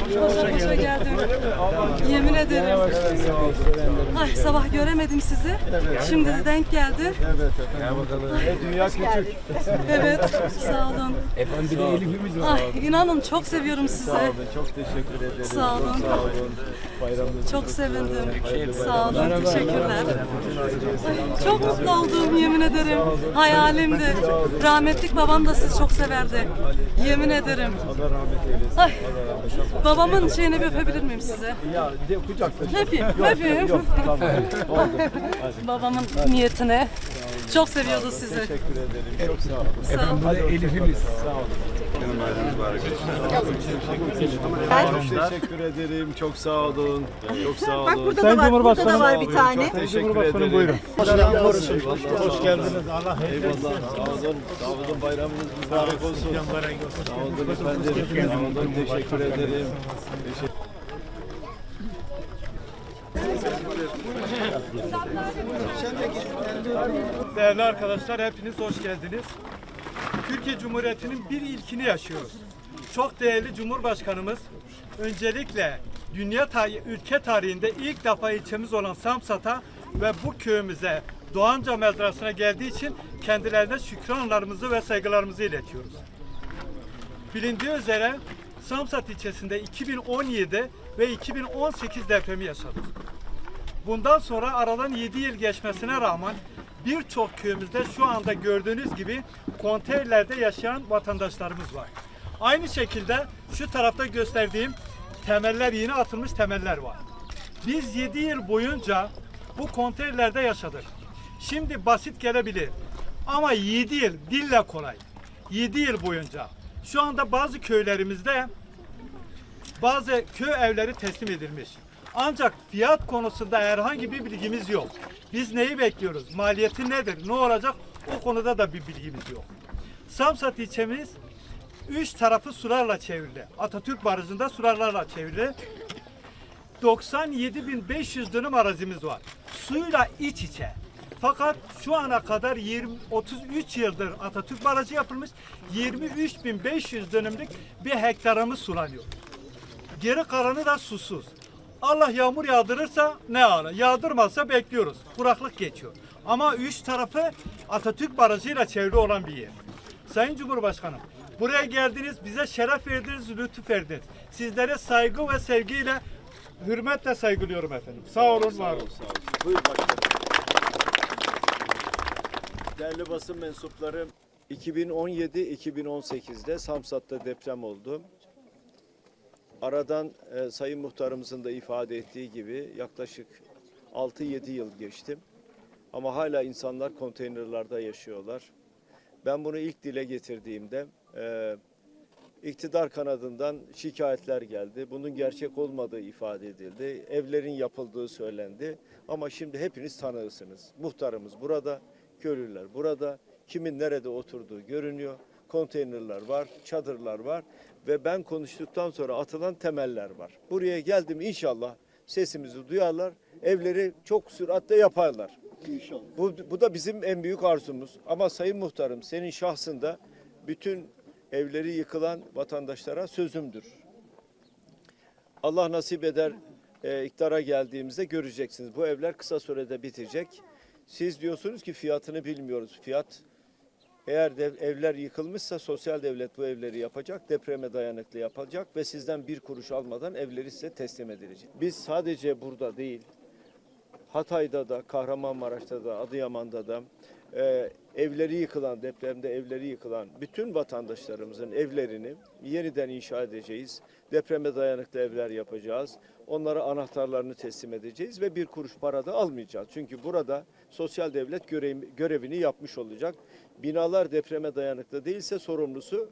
Koşa koşa geldim. Yemin ederim. Ay sabah göremedim sizi. Şimdi de denk geldi. Evet efendim. E, dünya küçük. Evet. Sağ olun. Efendim bir de Elif'imiz var. Ay inanın çok seviyorum sizi. Sağ olun. Çok teşekkür ederim. Sağ olun. Çok sağ olun. Bayramınız Çok sevindim. Sağ olun. Teşekkürler. Ay, çok mutlu oldum yemin ederim. Hayalimdi. Rahmetlik babam da sizi çok severdi. Yemin ederim. Allah rahmet eylesin. Ay, babamın şeyini bir öpebilir miyim size? Ya de kucaklaşalım. Öpeyim, Yok, öpeyim. Yok tamam. Oldu. Hadi. Babamın niyetine. Çok seviyordu sizi. Teşekkür ederim. Çok sağ olun. Olun. Bu da Elif'imiz. Sağ olun. Çok teşekkür ederim. Çok sağ olun. Çok sağ olun. Bak burada da var, burada da var bir tane. Çok teşekkür ederim. Buyurun. Hoş geldiniz. Allah Eyvallah. Sağ olun. Sağ olun. Bayramınız mübarek olsun. Sağ olun efendim. Sağ olun. Teşekkür ederim. Teşekkür Değerli arkadaşlar hepiniz hoş geldiniz. Türkiye Cumhuriyeti'nin bir ilkini yaşıyoruz. Çok değerli Cumhurbaşkanımız öncelikle dünya tarihi, ülke tarihinde ilk defa ilçemiz olan Samsat'a ve bu köyümüze Doğanca mezrasına geldiği için kendilerine şükranlarımızı ve saygılarımızı iletiyoruz. Bilindiği üzere Samsat ilçesinde 2017 ve 2018 depremi yaşadık. Bundan sonra aradan 7 yıl geçmesine rağmen birçok köyümüzde şu anda gördüğünüz gibi konteynerlerde yaşayan vatandaşlarımız var. Aynı şekilde şu tarafta gösterdiğim temeller yeni atılmış temeller var. Biz 7 yıl boyunca bu konteynerlerde yaşadık. Şimdi basit gelebilir. Ama 7 yıl dille kolay. 7 yıl boyunca. Şu anda bazı köylerimizde bazı köy evleri teslim edilmiş. Ancak fiyat konusunda herhangi bir bilgimiz yok. Biz neyi bekliyoruz? Maliyeti nedir? Ne olacak? O konuda da bir bilgimiz yok. Samsat ilçemiz üç tarafı sularla çevrili. Atatürk Barajı'nda sularla çevrili. 97.500 dönüm arazimiz var. Suyla iç içe. Fakat şu ana kadar 20 33 yıldır Atatürk Barajı yapılmış. 23.500 dönümlük bir hektarımız sulanıyor. Geri kalanı da susuz. Allah yağmur yağdırırsa ne ala, yağdırmazsa bekliyoruz. Kuraklık geçiyor. Ama üç tarafı Atatürk Barajı'yla çevrili olan bir yer. Sayın Cumhurbaşkanım, buraya geldiniz, bize şeref verdiniz, lütuf verdiniz. Sizlere saygı ve sevgiyle, hürmetle saygılıyorum efendim. Sağ olun, var olun. Sağ olun. Buyur. Değerli basın mensupları 2017-2018'de Samsat'ta deprem oldu. Aradan e, Sayın Muhtarımızın da ifade ettiği gibi yaklaşık 6-7 yıl geçti. Ama hala insanlar konteynerlarda yaşıyorlar. Ben bunu ilk dile getirdiğimde e, iktidar kanadından şikayetler geldi. Bunun gerçek olmadığı ifade edildi. Evlerin yapıldığı söylendi. Ama şimdi hepiniz tanığısınız. Muhtarımız burada, köylüler burada. Kimin nerede oturduğu görünüyor. Konteynerler var, çadırlar var ve ben konuştuktan sonra atılan temeller var. Buraya geldim inşallah sesimizi duyarlar, evleri çok süratle yaparlar. İnşallah. Bu, bu da bizim en büyük arzumuz. Ama Sayın Muhtarım senin şahsında bütün evleri yıkılan vatandaşlara sözümdür. Allah nasip eder e, iktidara geldiğimizde göreceksiniz. Bu evler kısa sürede bitecek. Siz diyorsunuz ki fiyatını bilmiyoruz. Fiyat eğer de evler yıkılmışsa sosyal devlet bu evleri yapacak, depreme dayanıklı yapacak ve sizden bir kuruş almadan evleri size teslim edilecek. Biz sadece burada değil, Hatay'da da, Kahramanmaraş'ta da, Adıyaman'da da evleri yıkılan, depremde evleri yıkılan bütün vatandaşlarımızın evlerini yeniden inşa edeceğiz. Depreme dayanıklı evler yapacağız. Onlara anahtarlarını teslim edeceğiz ve bir kuruş para da almayacağız. Çünkü burada sosyal devlet görev- görevini yapmış olacak. Binalar depreme dayanıklı değilse sorumlusu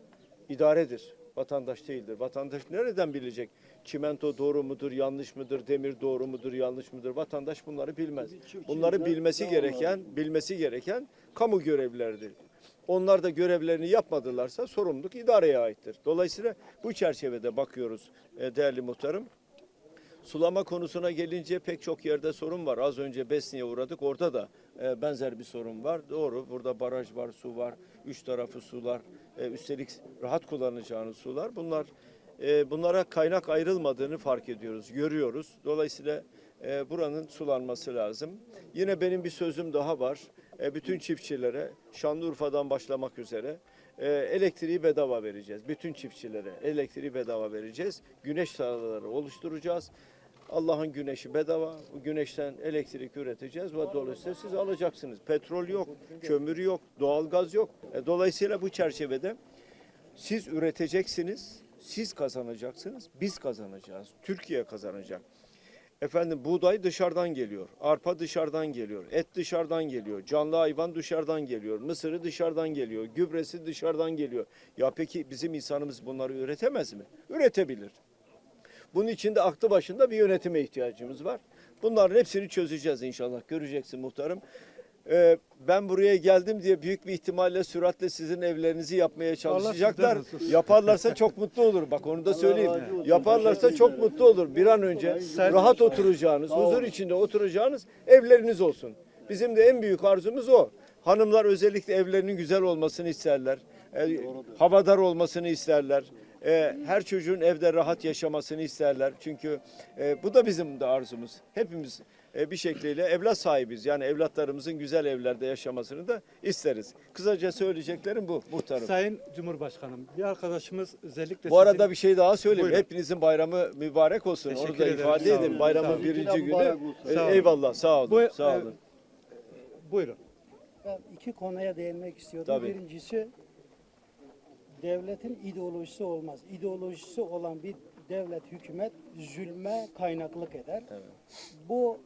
idaredir. Vatandaş değildir. Vatandaş nereden bilecek? Çimento doğru mudur, yanlış mıdır? Demir doğru mudur, yanlış mıdır? Vatandaş bunları bilmez. Bunları bilmesi gereken, bilmesi gereken kamu görevlileridir. Onlar da görevlerini yapmadılarsa sorumluluk idareye aittir. Dolayısıyla bu çerçevede bakıyoruz e, değerli muhtarım. Sulama konusuna gelince pek çok yerde sorun var. Az önce Besni'ye uğradık. Orada da e, benzer bir sorun var. Doğru. Burada baraj var, su var. Üç tarafı sular. E, üstelik rahat kullanacağınız sular. Bunlar e, bunlara kaynak ayrılmadığını fark ediyoruz, görüyoruz. Dolayısıyla e, buranın sulanması lazım. Yine benim bir sözüm daha var. Bütün çiftçilere Şanlıurfa'dan başlamak üzere elektriği bedava vereceğiz. Bütün çiftçilere elektriği bedava vereceğiz. Güneş tarlaları oluşturacağız. Allah'ın güneşi bedava. Bu güneşten elektrik üreteceğiz ve dolayısıyla siz alacaksınız. Petrol yok, kömür yok, doğalgaz yok. E, dolayısıyla bu çerçevede siz üreteceksiniz, siz kazanacaksınız, biz kazanacağız. Türkiye kazanacak. Efendim buğday dışarıdan geliyor, arpa dışarıdan geliyor, et dışarıdan geliyor, canlı hayvan dışarıdan geliyor, mısırı dışarıdan geliyor, gübresi dışarıdan geliyor. Ya peki bizim insanımız bunları üretemez mi? Üretebilir. Bunun için de aklı başında bir yönetime ihtiyacımız var. Bunların hepsini çözeceğiz inşallah. Göreceksin muhtarım. Ee, ben buraya geldim diye büyük bir ihtimalle süratle sizin evlerinizi yapmaya çalışacaklar. Yaparlarsa çok mutlu olur. Bak onu da söyleyeyim. Yaparlarsa çok mutlu olur. Bir an önce rahat oturacağınız, huzur içinde oturacağınız evleriniz olsun. Bizim de en büyük arzumuz o. Hanımlar özellikle evlerinin güzel olmasını isterler. E, havadar olmasını isterler. E, her çocuğun evde rahat yaşamasını isterler. Çünkü e, bu da bizim de arzumuz. Hepimiz e, bir şekliyle evlat sahibiz. Yani evlatlarımızın güzel evlerde yaşamasını da isteriz. Kısaca söyleyeceklerim bu muhtarım. Sayın Cumhurbaşkanım, bir arkadaşımız özellikle Bu arada sizin- bir şey daha söyleyeyim. Buyurun. Hepinizin bayramı mübarek olsun. Onu Teşekkür da ederim. ifade edin. Bayramın birinci günü. E, Sağ olun. eyvallah. Sağ olun. Bu, sağ e, olun. Buyurun. Ben iki konuya değinmek istiyordum. Tabii. Birincisi devletin ideolojisi olmaz. İdeolojisi olan bir devlet, hükümet zulme kaynaklık eder. Bu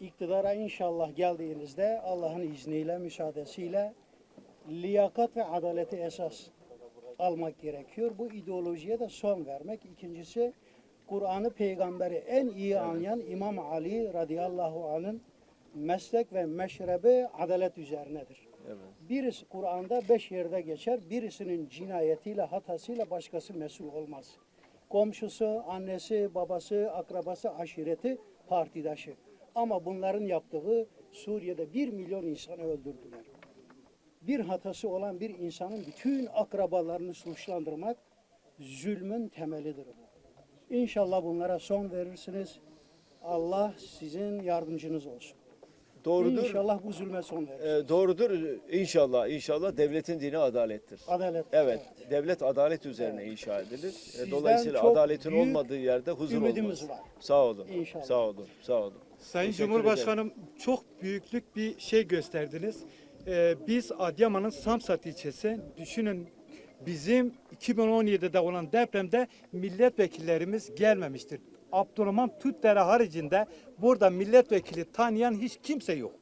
iktidara inşallah geldiğinizde Allah'ın izniyle, müsaadesiyle liyakat ve adaleti esas almak gerekiyor. Bu ideolojiye de son vermek. İkincisi Kur'an'ı peygamberi en iyi anlayan İmam Ali radıyallahu anh'ın meslek ve meşrebi adalet üzerinedir. Birisi Kur'an'da beş yerde geçer. Birisinin cinayetiyle, hatasıyla başkası mesul olmaz. Komşusu, annesi, babası, akrabası, aşireti, partidaşı. Ama bunların yaptığı Suriye'de bir milyon insanı öldürdüler. Bir hatası olan bir insanın bütün akrabalarını suçlandırmak zulmün temelidir bu. İnşallah bunlara son verirsiniz. Allah sizin yardımcınız olsun. Doğrudur. İnşallah bu zulme son verir. E, doğrudur. İnşallah. İnşallah devletin dini adalettir. Adalet. Evet, devlet adalet üzerine inşa edilir. E, Sizden Dolayısıyla adaletin olmadığı yerde huzur olmaz. var. Sağ olun. İnşallah. Sağ olun. Sağ olun. Sayın Teşekkür Cumhurbaşkanım çok büyüklük bir şey gösterdiniz. Ee, biz Adıyaman'ın Samsat ilçesi düşünün bizim 2017'de olan depremde milletvekillerimiz gelmemiştir. Abdurrahman Tüttere haricinde burada milletvekili tanıyan hiç kimse yok.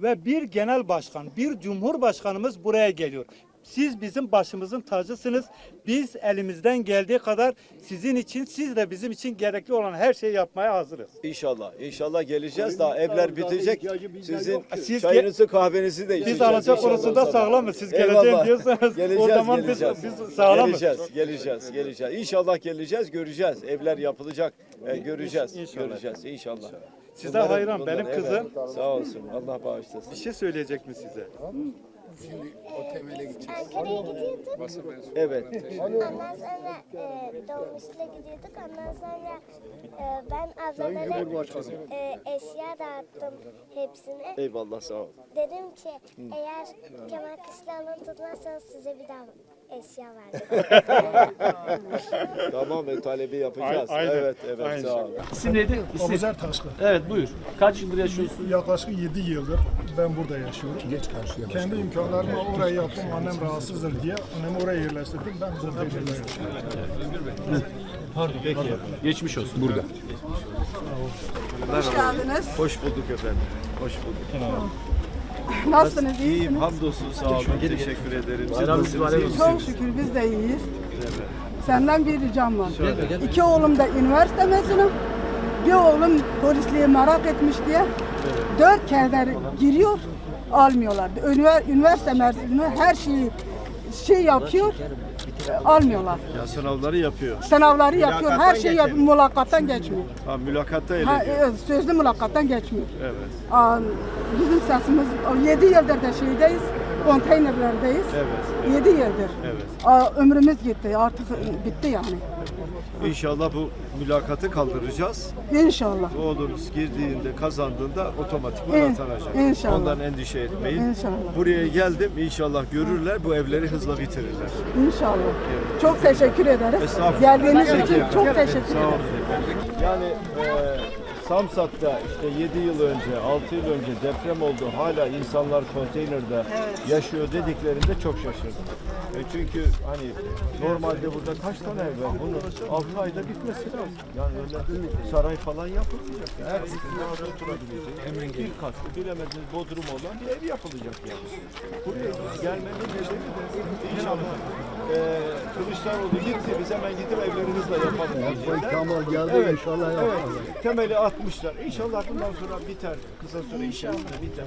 Ve bir genel başkan, bir cumhurbaşkanımız buraya geliyor. Siz bizim başımızın tacısınız. Biz elimizden geldiği kadar sizin için, siz de bizim için gerekli olan her şeyi yapmaya hazırız. İnşallah. İnşallah geleceğiz. Daha evler bitecek. Sizin Siz çayınızı kahvenizi de Biz içeceğiz. alacak İnşallah konusunda sağlamız. Siz geleceğim Eyvallah. diyorsanız geleceğiz, o zaman biz, geleceğiz. biz sağlamız. Geleceğiz, geleceğiz, geleceğiz. İnşallah geleceğiz, göreceğiz. Evler yapılacak, e, göreceğiz, İnşallah. göreceğiz inşallah. Size Bunların- hayran. bunların- Benim evet. kızım Sağ olsun. Allah bağışlasın. bir şey söyleyecek mi size? Ankara'ya gidiyorduk. Evet. Ondan sonra e, dolmuşla gidiyorduk. Ondan sonra e, ben ablalara e, eşya dağıttım hepsine. Eyvallah sağ ol. Dedim ki eğer Kemal Kışlaoğlu'nu tutmazsanız size bir daha eşya vereceğim. Tamam e, talebi yapacağız. A- aynen, Evet, evet aynen. sağ ol. İsim neydi? İsim. Abuzer Taşkı. Evet buyur. Kaç yıldır yaşıyorsun? Yaklaşık 7 yıldır ben burada yaşıyorum. Geç karşıya Kendi imkanlarımla orayı yaptım. Annem rahatsızdır diye annemi oraya yerleştirdim. Ben burada yaşıyorum. Geçmiş olsun. Burada. Hoş geldiniz. Hoş bulduk efendim. Hoş bulduk. Nasılsınız? iyi İyiyim, hamdolsun sağ olun. Teşekkür ederim. Siz nasılsınız? Çok şükür biz de iyiyiz. Senden bir ricam var. İki oğlum da üniversite mezunu. Bir oğlum polisliği merak etmiş diye dört kere giriyor almıyorlar. Ünivers- Üniversite mezunu her şeyi şey yapıyor almıyorlar. Ya sınavları yapıyor. Sınavları yapıyor her Mülakattan şeyi yapıyor mülakattan geçmiyor. Ha, mülakatta Ha, eleniyor. evet, sözlü mülakattan geçmiyor. Evet. Aa, Bizim sesimiz 7 yıldır da şeydeyiz, konteynerlerdeyiz. Evet. 7 yıldır. Evet. Aa, ömrümüz gitti. Artık bitti yani. İnşallah bu mülakatı kaldıracağız. İnşallah. Oğlunuz girdiğinde, kazandığında otomatikman İn- atanacak. inşallah. Ondan endişe etmeyin. İnşallah. Buraya geldim. İnşallah görürler. Bu evleri hızla bitirirler. İnşallah. Çok teşekkür ederiz. Geldiğiniz için çok teşekkür Sağ ederim. olun. Yani e, Samsat'ta işte 7 yıl önce, 6 yıl önce deprem oldu. Hala insanlar konteynerde yaşıyor dediklerinde çok şaşırdım. E çünkü hani normalde burada kaç tane ev var? Bunun 6 ayda bitmesi lazım. Yani öyle saray falan yapılmayacak. Yani. Her birinin rahat oturabileceği, bir katlı, bilemediniz bodrum olan bir ev yapılacak yani. Buraya gelmenin nedeni de inşallah e, Kılıçdaroğlu gitti, biz hemen gidip evlerimizle yapalım diyecekler. Kemal geldi Evet, inşallah evet. yaparız. Temeli atmışlar. İnşallah bundan sonra biter. Kısa süre içerisinde biter.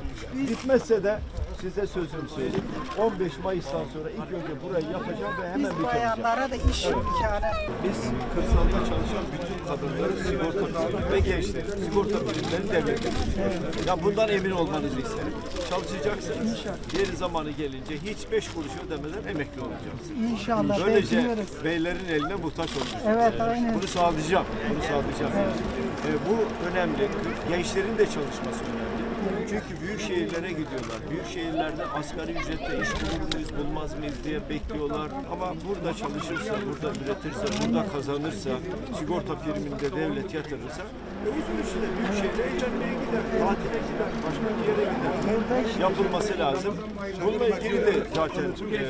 Bitmezse de size sözüm söyleyeyim. 15 Mayıs'tan sonra ilk önce burayı yapacağım ve hemen bitireceğim. da iş imkanı. Biz kırsalda çalışan bütün kadınları sigorta ve gençleri, sigorta birimleri devlete Ya bundan emin olmanızı isterim. Çalışacaksınız. Yeri zamanı gelince hiç beş kuruş ödemeden emekli olacaksınız. İnşallah. Böylece bekliyoruz. beylerin eline muhtaç olmayacak. Evet, aynen. Bunu sağlayacağım. Bunu sağlayacağım. Ee, bu önemli. Gençlerin de çalışması önemli. Çünkü büyük şehirlere gidiyorlar. Büyük şehirlerde asgari ücretle iş bulur muyuz, bulmaz mıyız diye bekliyorlar. Ama burada çalışırsa, burada üretirse, burada kazanırsa, sigorta priminde devlet yatırırsa e, uzun süre büyük şehre eğlenmeye gider, tatile gider, başka bir yere gider. Yapılması lazım. Bununla ilgili de zaten e,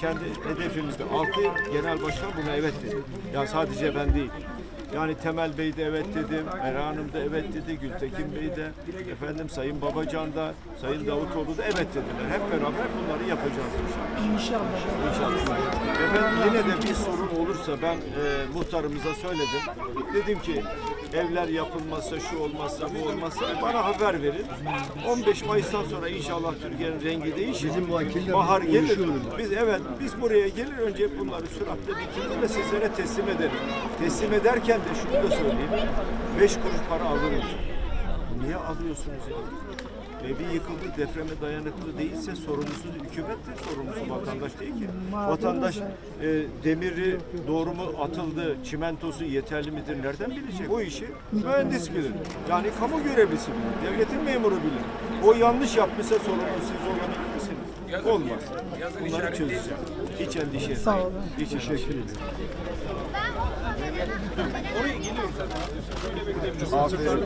kendi hedefimizde altı genel başkan buna evet dedi. Ya sadece ben değil. Yani Temel Bey de evet dedi, Meral Hanım da evet dedi, Gültekin Bey de, efendim Sayın Babacan da, Sayın Davutoğlu da evet dediler. Hep beraber bunları yapacağız inşallah. İnşallah. İnşallah. Efendim yine de bir sorun olursa ben e, muhtarımıza söyledim. Dedim ki evler yapılmazsa, şu olmazsa, bu olmazsa bana haber verin. 15 Mayıs'tan sonra inşallah Türkiye'nin rengi değişir. Bahar gelir. Biz evet biz buraya gelir önce bunları süratle bitirir ve sizlere teslim ederiz. Teslim ederken de şunu da söyleyeyim. 5 kuruş para alırız. Niye alıyorsunuz ya? Evi yıkıldı, depreme dayanıklı değilse sorumlusu hükümettir, sorumlusu vatandaş değil ki. Vatandaş e, demiri doğru mu atıldı, çimentosu yeterli midir, nereden bilecek? O işi mühendis bilir. Yani kamu görevlisi bilir, devletin memuru bilir. O yanlış yapmışsa sorumlu siz olabilir misiniz? Olmaz. Bunları çözeceğim. Hiç endişe etmeyin. Hiç endişe etmeyin. Aferin.